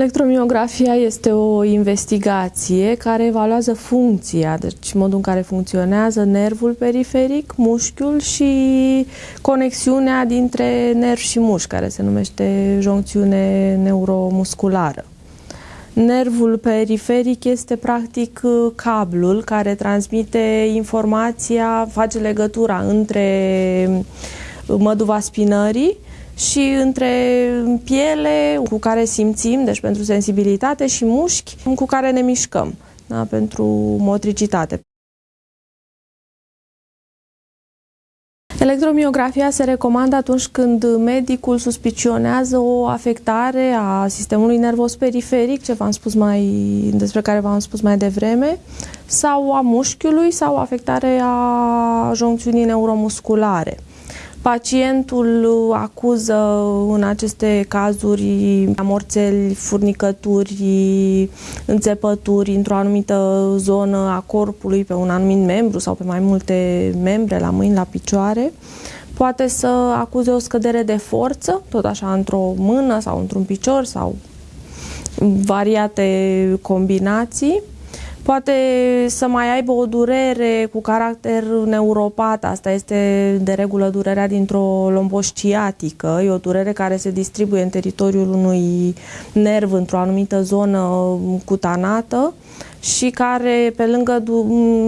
Electromiografia este o investigație care evaluează funcția, deci modul în care funcționează nervul periferic, mușchiul și conexiunea dintre nerv și mușchi, care se numește joncțiune neuromusculară. Nervul periferic este practic cablul care transmite informația, face legătura între măduva spinării și între piele cu care simțim, deci pentru sensibilitate, și mușchi cu care ne mișcăm, da, pentru motricitate. Electromiografia se recomandă atunci când medicul suspicionează o afectare a sistemului nervos periferic, ce v-am spus mai, despre care v-am spus mai devreme, sau a mușchiului sau afectare a joncțiunii neuromusculare. Pacientul acuză în aceste cazuri amorțeli, furnicături, înțepături într-o anumită zonă a corpului, pe un anumit membru sau pe mai multe membre, la mâini, la picioare. Poate să acuze o scădere de forță, tot așa într-o mână sau într-un picior sau variate combinații poate să mai aibă o durere cu caracter neuropat, asta este de regulă durerea dintr-o lombosciatică, e o durere care se distribuie în teritoriul unui nerv într-o anumită zonă cutanată și care pe lângă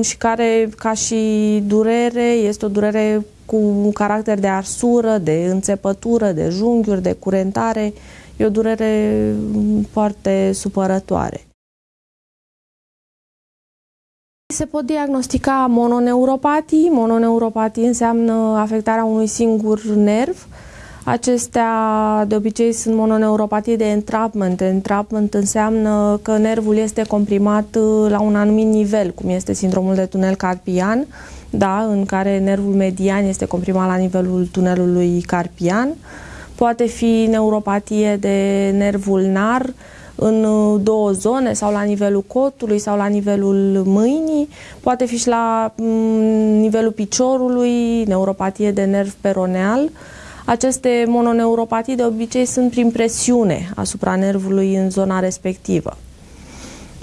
și care ca și durere este o durere cu caracter de arsură, de înțepătură, de junghiuri, de curentare, e o durere foarte supărătoare. Se pot diagnostica mononeuropatii. Mononeuropatii înseamnă afectarea unui singur nerv. Acestea de obicei sunt mononeuropatii de entrapment. Entrapment înseamnă că nervul este comprimat uh, la un anumit nivel, cum este sindromul de tunel carpian, da, în care nervul median este comprimat la nivelul tunelului carpian. Poate fi neuropatie de nerv ulnar, în uh, două zone sau la nivelul cotului sau la nivelul mâinii, poate fi și la mm, nivelul piciorului, neuropatie de nerv peroneal. Aceste mononeuropatii de obicei sunt prin presiune asupra nervului în zona respectivă.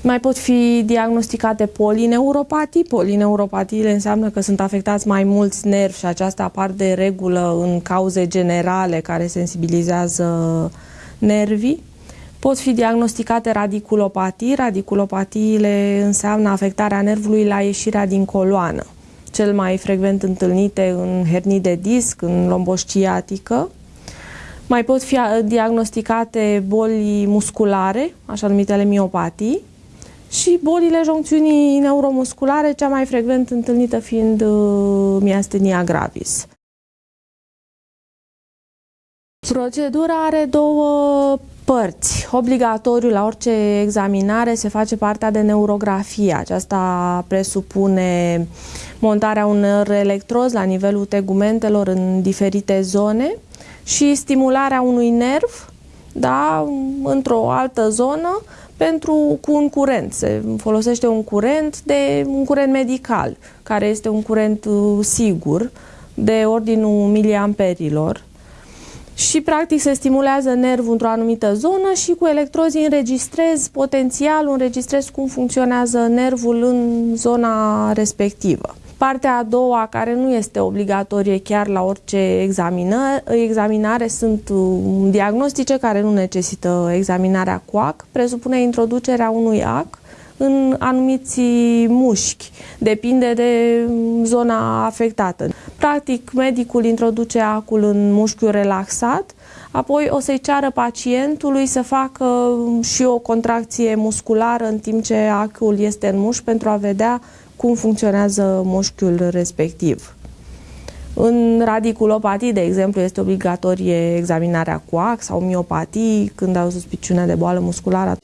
Mai pot fi diagnosticate polineuropatii. Polineuropatiile înseamnă că sunt afectați mai mulți nervi și aceasta apar de regulă în cauze generale care sensibilizează nervii. Pot fi diagnosticate radiculopatii. Radiculopatiile înseamnă afectarea nervului la ieșirea din coloană, cel mai frecvent întâlnite în hernii de disc, în lombosciatică. Mai pot fi diagnosticate boli musculare, așa numitele miopatii, și bolile joncțiunii neuromusculare, cea mai frecvent întâlnită fiind uh, miastenia gravis. Procedura are două părți. Obligatoriu la orice examinare se face partea de neurografie. Aceasta presupune montarea unor electrozi la nivelul tegumentelor în diferite zone și stimularea unui nerv da, într-o altă zonă pentru, cu un curent. Se folosește un curent de un curent medical, care este un curent uh, sigur de ordinul miliamperilor și practic se stimulează nervul într-o anumită zonă și cu electrozii înregistrez potențialul, înregistrez cum funcționează nervul în zona respectivă. Partea a doua, care nu este obligatorie chiar la orice examinare, sunt um, diagnostice care nu necesită examinarea cu AC, presupune introducerea unui AC în anumiți mușchi. Depinde de zona afectată. Practic, medicul introduce acul în mușchiul relaxat, apoi o să-i ceară pacientului să facă și o contracție musculară în timp ce acul este în mușchi pentru a vedea cum funcționează mușchiul respectiv. În radiculopatii, de exemplu, este obligatorie examinarea cu ac sau miopatii când au suspiciune de boală musculară.